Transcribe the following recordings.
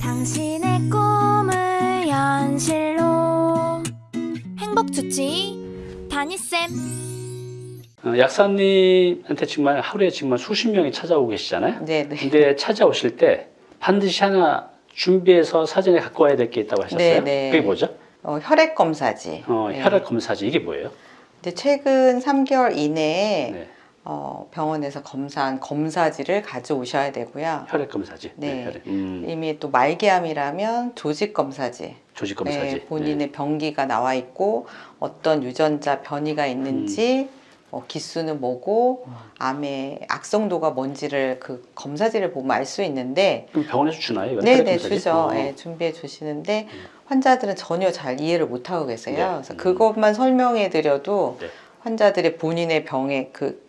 당신의 꿈을 현실로 행복 주치 다니쌤 어, 약사님한테 정말 하루에 정말 수십 명이 찾아오고 계시잖아요. 네, 네. 근데 찾아오실 때 반드시 하나 준비해서 사전에 갖고 와야 될 게 있다고 하셨어요. 네, 네. 그게 뭐죠? 어, 혈액 검사지. 어, 네. 혈액 검사지 이게 뭐예요? 근데 최근 3개월 이내에 네. 어, 병원에서 검사한 검사지를 가져오셔야 되고요. 혈액 검사지. 네. 혈액. 음, 이미 또 말기암이라면 조직 검사지. 조직 검사지. 네, 본인의 병기가 나와 있고 어떤 유전자 변이가 있는지 음. 어, 기수는 뭐고 암의 악성도가 뭔지를 그 검사지를 보면 알 수 있는데 그럼 병원에서 주나요? 네네 검사지? 주죠. 어. 네, 준비해 주시는데 환자들은 전혀 잘 이해를 못 하고 계세요. 네. 그래서 음. 그것만 설명해 드려도 네. 환자들의 본인의 병의 그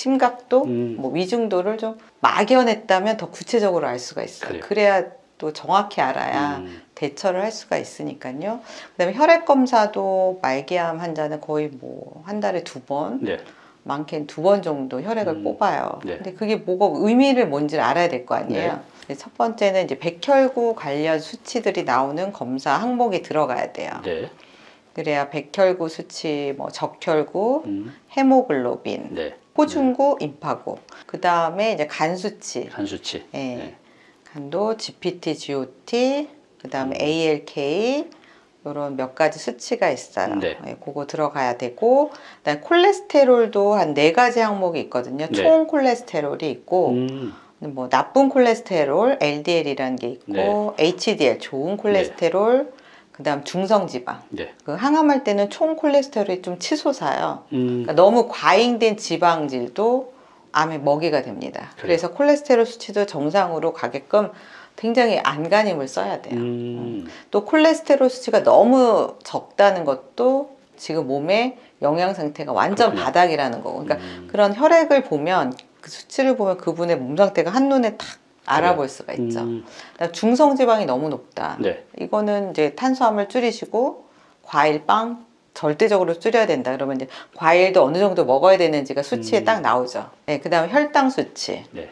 심각도, 음. 뭐 위중도를 좀 막연했다면 더 구체적으로 알 수가 있어요. 그래야또 정확히 알아야 음, 대처를 할 수가 있으니까요. 그다음에 혈액 검사도 말기암 환자는 거의 뭐 한 달에 두 번, 네. 많게는 두 번 정도 혈액을 음, 뽑아요. 네. 근데 그게 뭐가 의미를 뭔지를 알아야 될 거 아니에요. 네. 첫 번째는 이제 백혈구 관련 수치들이 나오는 검사 항목이 들어가야 돼요. 네. 그래야 백혈구 수치, 뭐 적혈구, 음, 헤모글로빈, 네. 호중구, 임파구. 그 다음에 이제 간 수치, 간 수치. 예. 네. 간도 GPT, GOT, 그 다음에 음. ALK 이런 몇 가지 수치가 있어요. 네. 예, 그거 들어가야 되고, 그다음에 콜레스테롤도 한 네 가지 항목이 있거든요. 네. 총 콜레스테롤이 있고, 음, 뭐 나쁜 콜레스테롤 LDL이라는 게 있고, 네. HDL 좋은 콜레스테롤, 그 다음 중성 지방. 네. 그 항암할 때는 총 콜레스테롤이 좀 치솟아요. 음, 그러니까 너무 과잉된 지방질도 암의 먹이가 됩니다. 그래요. 그래서 콜레스테롤 수치도 정상으로 가게끔 굉장히 안간힘을 써야 돼요. 음, 또 콜레스테롤 수치가 너무 적다는 것도 지금 몸의 영양 상태가 완전 그렇군요. 바닥이라는 거고. 그러니까 음, 그런 혈액을 보면 그 수치를 보면 그분의 몸 상태가 한눈에 탁 알아볼 수가 있죠. 음, 그다음 중성 지방이 너무 높다. 네. 이거는 이제 탄수화물 줄이시고 과일, 빵 절대적으로 줄여야 된다. 그러면 이제 과일도 어느 정도 먹어야 되는지가 수치에 음. 딱 나오죠. 네, 그 다음에 혈당 수치 네.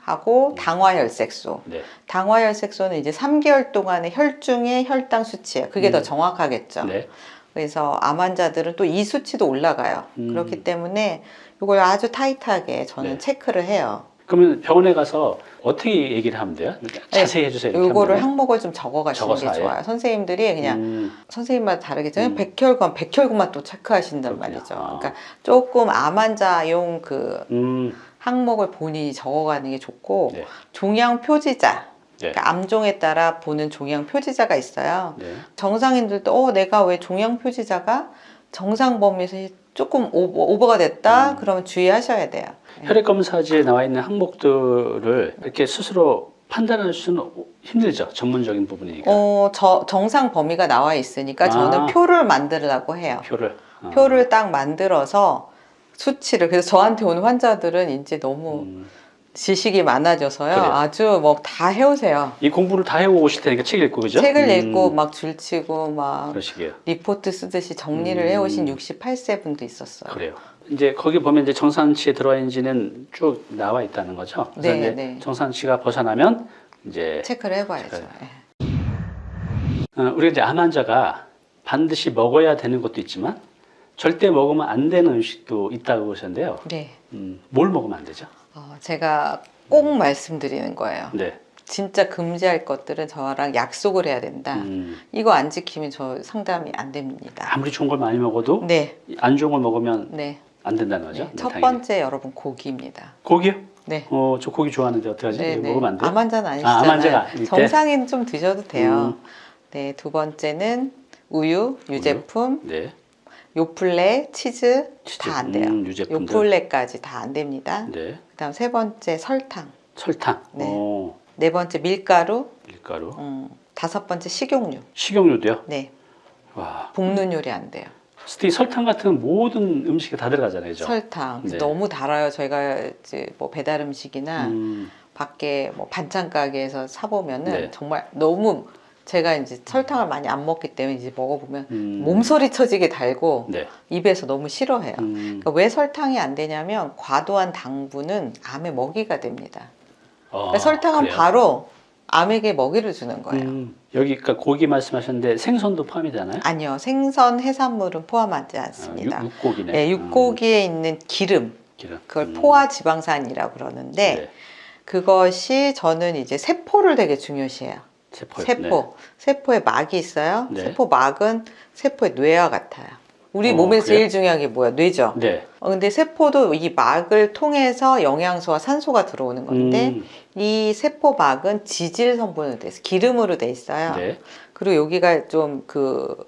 하고 당화혈색소. 네. 당화혈색소는 이제 3개월 동안의 혈중의 혈당 수치예요. 그게 음. 더 정확하겠죠. 네. 그래서 암 환자들은 또 이 수치도 올라가요. 음. 그렇기 때문에 이걸 아주 타이트하게 저는 네. 체크를 해요. 그러면 병원에 가서 어떻게 얘기를 하면 돼요? 자세히 해주세요. 이거를. 항목을 좀 적어 가시는 적어서 게 아예? 좋아요. 선생님들이 그냥 음, 선생님마다 다르겠지만 음. 백혈구만 백혈구만 또 체크하신단 그렇군요. 말이죠. 아. 그러니까 조금 암 환자용 그 음, 항목을 본인이 적어가는 게 좋고 네. 종양 표지자. 네. 그러니까 암종에 따라 보는 종양 표지자가 있어요. 네. 정상인들도 어 내가 왜 종양 표지자가 정상 범위에서 조금 오버, 오버 가 됐다 음. 그러면 주의하셔야 돼요. 네. 혈액 검사지에 나와 있는 항목들을 이렇게 스스로 판단할 수는 힘들죠. 전문적인 부분이니까. 어, 저, 정상 범위가 나와 있으니까 아. 저는 표를 만들려고 해요. 표를. 어. 표를 딱 만들어서 수치를 그래서 저한테 오는 환자들은 이제 너무 음, 지식이 많아져서요 그래요. 아주 뭐 다 해오세요 이 공부를 다 해오고 오실 테니까 책 읽고 그죠? 책을 음, 읽고 막 줄치고 막 그러시게요. 리포트 쓰듯이 정리를 음. 해오신 68세 분도 있었어요 그래요. 이제 거기 보면 이제 정상치에 들어와 있는지는 쭉 나와 있다는 거죠. 그래서 네, 네. 정상치가 벗어나면 이제 체크를 해봐야죠 체크를. 예. 어, 우리가 이제 암 환자가 반드시 먹어야 되는 것도 있지만 절대 먹으면 안 되는 음식도 있다고 그러셨는데요. 네 음, 뭘 먹으면 안 되죠? 어, 제가 꼭 말씀드리는 거예요 네. 진짜 금지할 것들은 저랑 약속을 해야 된다 음, 이거 안 지키면 저 상담이 안 됩니다 아무리 좋은 걸 많이 먹어도 네, 안 좋은 걸 먹으면 네. 안 된다는 거죠. 네. 네, 첫. 번째 여러분 고기입니다 고기요? 네 어, 저 고기 좋아하는데 어떡하지? 네, 이거 네. 먹으면 안 돼요? 암 환자는 아, 암 아니시잖아요. 환자가 아닐 때? 정상인 좀 드셔도 돼요. 음. 네, 두 번째는 우유, 유제품, 네. 요플레, 치즈 다 안 돼요. 음. 요플레까지 다 안 됩니다. 네. 그다음 세 번째 설탕, 설탕. 네. 어, 네 번째 밀가루, 밀가루. 음, 다섯 번째 식용유. 식용유도요? 네, 와. 볶는 요리 안 돼요. 스티 설탕 같은 모든 음식에 다 들어가잖아요. 그죠? 설탕 네. 너무 달아요. 저희가 이제 뭐 배달 음식이나 음, 밖에 뭐 반찬 가게에서 사 보면은 네. 정말 너무 제가 이제 설탕을 많이 안 먹기 때문에 이제 먹어보면 음. 몸서리 쳐지게 달고 네. 입에서 너무 싫어해요. 음, 그러니까 왜 설탕이 안 되냐면 과도한 당분은 암의 먹이가 됩니다. 어, 그러니까 설탕은 그래요? 바로 암에게 먹이를 주는 거예요. 음, 여기 그러니까 고기 말씀하셨는데 생선도 포함이 되나요? 아니요, 생선, 해산물은 포함하지 아, 않습니다. 육, 육고기네. 네, 육고기에 있는 기름, 음, 기름. 그걸 음, 포화 지방산이라고 그러는데 네. 그것이 저는 이제 세포를 되게 중요시해요. 세포. 세포, 세포에 막이 있어요. 네. 세포 막은 세포의 뇌와 같아요. 우리 어, 몸에서 그래요? 제일 중요한 게 뭐야? 뇌죠. 네. 네. 어, 근데 세포도 이 막을 통해서 영양소와 산소가 들어오는 건데 음, 이 세포 막은 지질 성분으로 돼 있어요. 기름으로 돼 있어요. 네. 그리고 여기가 좀 그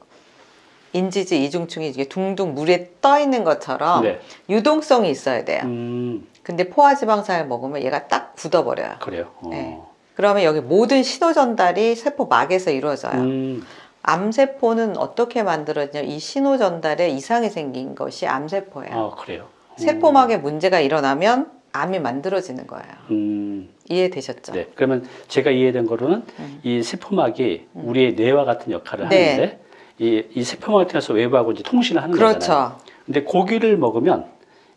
인지질 이중충이 이게 둥둥 물에 떠 있는 것처럼 네. 유동성이 있어야 돼요. 음, 근데 포화지방산을 먹으면 얘가 딱 굳어버려요. 그래요. 어. 네. 그러면 여기 모든 신호 전달이 세포 막에서 이루어져요. 음, 암세포는 어떻게 만들어지냐면 이 신호 전달에 이상이 생긴 것이 암세포예요. 아, 그래요. 세포막에 문제가 일어나면 암이 만들어지는 거예요. 음, 이해되셨죠? 네. 그러면 제가 이해된 거로는 음. 이 세포막이 우리의 뇌와 같은 역할을 네. 하는데 이, 이 세포막을 통해서 외부하고 이제 통신을 하는 거잖아요. 그렇죠. 근데 고기를 먹으면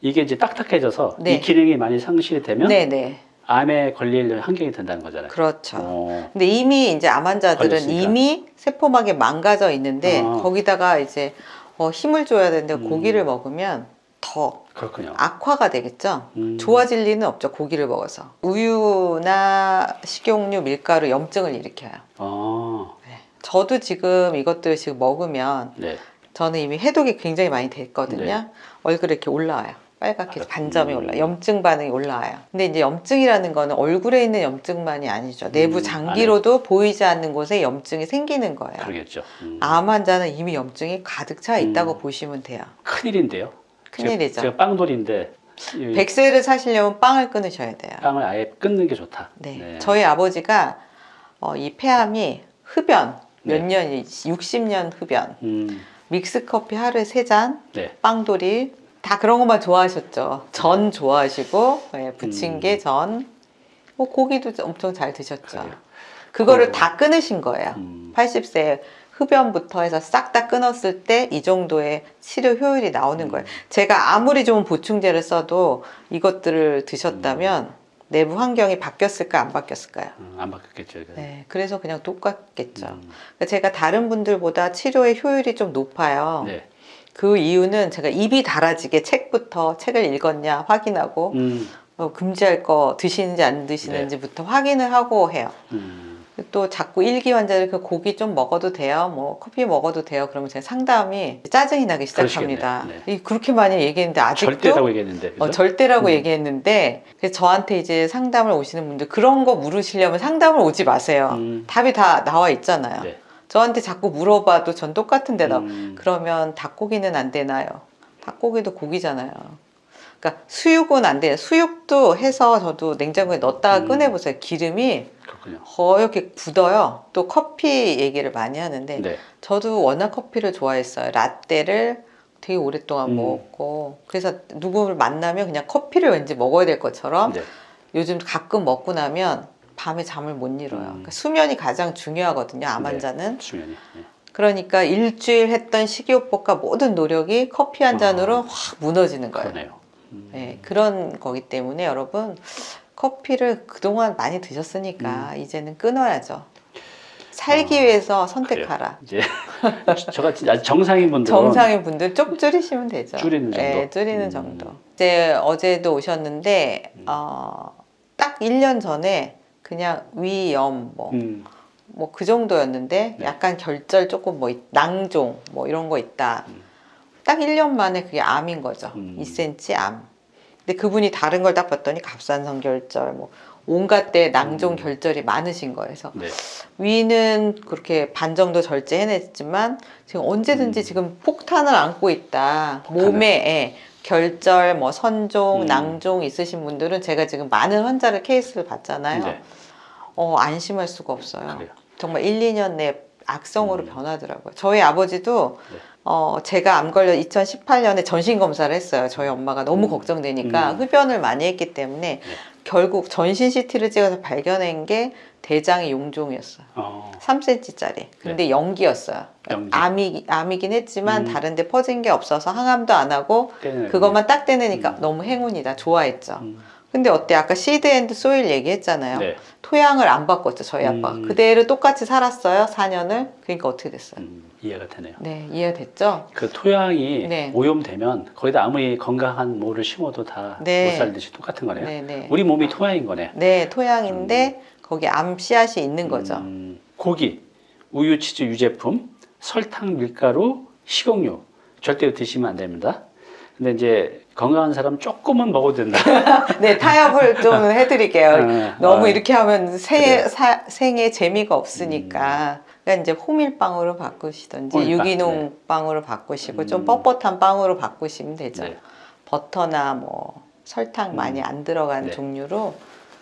이게 이제 딱딱해져서 네. 이 기능이 많이 상실이 되면 네 네. 암에 걸릴 환경이 된다는 거잖아요. 그렇죠. 어, 근데 이미 이제 암 환자들은 걸렸으니까. 이미 세포막에 망가져 있는데 아. 거기다가 이제 어, 힘을 줘야 되는데 음. 고기를 먹으면 더 그렇군요. 악화가 되겠죠. 음. 좋아질 리는 없죠. 고기를 먹어서. 우유나 식용유, 밀가루 염증을 일으켜요. 아, 저도 지금 이것들 지금 먹으면 네. 저는 이미 해독이 굉장히 많이 됐거든요. 네. 얼굴에 이렇게 올라와요. 빨갛게 아, 반점이 음. 올라. 염증 반응이 올라와요. 근데 이제 염증이라는 거는 얼굴에 있는 염증만이 아니죠. 내부 음, 장기로도 보이지 않는 곳에 염증이 생기는 거예요. 그러겠죠. 음. 암 환자는 이미 염증이 가득 차 있다고 음. 보시면 돼요. 큰일인데요. 큰일이죠. 제가, 제가 빵돌인데 이 백세를 사시려면 빵을 끊으셔야 돼요. 빵을 아예 끊는 게 좋다. 네. 저희 아버지가 어, 이 폐암이 흡연 몇 네. 년이 60년 흡연 음, 믹스 커피 하루에 세잔 네. 빵돌이 다 그런 것만 좋아하셨죠. 전 좋아하시고 예, 부침개 음. 전, 뭐 고기도 엄청 잘 드셨죠. 그래요. 그거를 어. 다 끊으신 거예요. 음, 80세 흡연부터 해서 싹 다 끊었을 때 이 정도의 치료 효율이 나오는 음. 거예요. 제가 아무리 좋은 보충제를 써도 이것들을 드셨다면 음. 내부 환경이 바뀌었을까 안 바뀌었을까요? 음, 안 바뀌었겠죠. 이거. 네, 그래서 그냥 똑같겠죠. 음, 그러니까 제가 다른 분들보다 치료의 효율이 좀 높아요. 네. 그 이유는 제가 입이 달아지게 책부터 책을 읽었냐 확인하고 음, 어, 금지할 거 드시는지 안 드시는지부터 확인을 하고 해요. 음, 또 자꾸 일기 환자들 그 고기 좀 먹어도 돼요, 뭐 커피 먹어도 돼요. 그러면 제가 상담이 짜증이 나기 시작합니다. 이 그렇게 많이 얘기했는데 아직도 절대라고 얘기했는데. 어, 절대라고 음. 얘기했는데 저한테 이제 상담을 오시는 분들 그런 거 물으시려면 상담을 오지 마세요. 음, 답이 다 나와 있잖아요. 네. 저한테 자꾸 물어봐도 전 똑같은 대답. 음, 그러면 닭고기는 안 되나요? 닭고기도 고기잖아요. 그러니까 수육은 안 돼요. 수육도 해서 저도 냉장고에 넣었다가 음. 꺼내보세요. 기름이 그렇군요. 허옇게 굳어요. 또 커피 얘기를 많이 하는데 네. 저도 워낙 커피를 좋아했어요. 라떼를 되게 오랫동안 음. 먹었고 그래서 누구를 만나면 그냥 커피를 왠지 먹어야 될 것처럼 네. 요즘 가끔 먹고 나면 밤에 잠을 못 이뤄요. 음. 그러니까 수면이 가장 중요하거든요. 암 네. 환자는. 수면이. 네. 그러니까 일주일 했던 식이요법과 모든 노력이 커피 한 잔으로 아. 확 무너지는 거예요. 그러네요. 음, 네, 그런 거기 때문에 여러분 커피를 그동안 많이 드셨으니까 이제는 끊어야죠. 살기 음. 아, 위해서 선택하라. 이제 저가 정상인 분들은 정상인 분들 좀 줄이시면 되죠. 줄이는 정도? 네, 줄이는 음. 정도. 이제 어제도 오셨는데 음. 어, 딱 1년 전에 그냥 위염 뭐 음, 뭐그 정도였는데 네. 약간 결절 조금 뭐 있- 낭종 뭐 이런 거 있다. 음. 딱 1년 만에 그게 암인 거죠. 음. 2cm 암. 근데 그분이 다른 걸 딱 봤더니 갑상선 결절 뭐 온갖 때 낭종 음. 결절이 많으신 거예요. 그래서 네. 위는 그렇게 반 정도 절제해냈지만 지금 언제든지 음. 지금 폭탄을 안고 있다. 폭탄을. 몸에 예, 결절, 뭐 선종, 음. 낭종 있으신 분들은 제가 지금 많은 환자를 케이스를 봤잖아요. 네. 어, 안심할 수가 없어요. 그래요. 정말 1, 2년 내 악성으로 음. 변하더라고요. 저희 아버지도 네. 어, 제가 암 걸려 2018년에 전신 검사를 했어요. 저희 엄마가 너무 음. 걱정되니까 음. 흡연을 많이 했기 때문에 결국 전신 CT를 찍어서 발견한 게 대장의 용종이었어요. 어, 3cm짜리. 근데 1기였어요. 1기. 암이, 암이긴 했지만 음. 다른데 퍼진 게 없어서 항암도 안 하고 떼내는 그것만 딱 떼내니까 음. 너무 행운이다. 좋아했죠. 음, 근데 어때? 아까 seed and soil 얘기했잖아요. 네. 토양을 안 바꿨죠, 저희 아빠가. 음. 그대로 똑같이 살았어요, 4년을. 그러니까 어떻게 됐어요? 음, 이해가 되네요. 네, 이해됐죠? 그 토양이 네. 오염되면 거기다 아무리 건강한 모를 심어도 다못 네. 살듯이 똑같은 거네요. 네, 네. 우리 몸이 토양인 거네. 네, 토양인데 거기 암 씨앗이 있는 거죠. 음, 고기, 우유, 치즈, 유제품, 설탕, 밀가루, 식용유 절대 드시면 안 됩니다. 근데 이제 건강한 사람 조금은 먹어도 된다. 네, 타협을 좀 해드릴게요. 네. 너무 아, 이렇게 하면 생, 그래요. 사, 생에 재미가 없으니까. 그러니까 이제 호밀빵으로 바꾸시든지 호밀빵, 유기농 빵으로 바꾸시고 좀 음. 뻣뻣한 빵으로 바꾸시면 되죠. 네. 버터나 뭐 설탕 많이 안 들어간 네. 종류로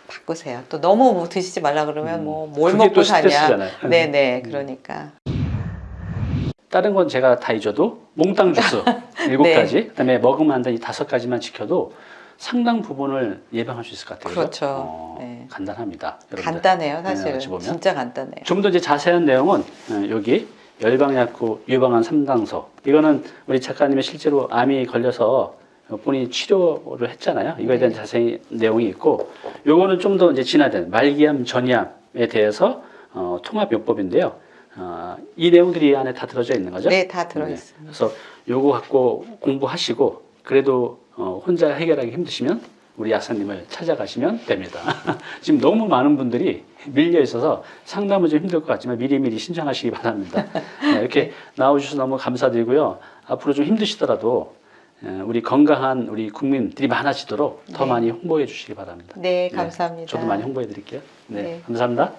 바꾸세요. 또 너무 뭐 드시지 말라 그러면 음. 뭐뭘 그게 먹고 또 사냐. 네네, 음. 그러니까. 다른 건 제가 다 잊어도 몽땅 주스 일곱 네. 가지, 그다음에 먹으면 안 되는 이 다섯 가지만 지켜도 상당 부분을 예방할 수 있을 것 같아요. 그렇죠. 어, 네. 간단합니다. 여러분들. 간단해요, 네, 사실은. 보면. 진짜 간단해요. 좀 더 이제 자세한 내용은 어, 여기 열방약국 유방암 3당서 이거는 우리 작가님이 실제로 암이 걸려서 본인이 치료를 했잖아요. 이거에 대한 네. 자세히 내용이 있고 요거는 좀 더 이제 진화된 말기암, 전이암에 대해서 어, 통합요법인데요. 어, 이 내용들이 이 안에 다 들어져 있는 거죠? 네, 다 들어있습니다. 그래서 요거 갖고 공부하시고 그래도 어, 혼자 해결하기 힘드시면 우리 약사님을 찾아가시면 됩니다. 지금 너무 많은 분들이 밀려 있어서 상담은 좀 힘들 것 같지만 미리미리 신청하시기 바랍니다. 네, 이렇게 나와주셔서 너무 감사드리고요. 앞으로 좀 힘드시더라도 에, 우리 건강한 우리 국민들이 많아지도록 더 네. 많이 홍보해 주시기 바랍니다. 네, 감사합니다. 저도 많이 홍보해 드릴게요. 네, 네. 감사합니다.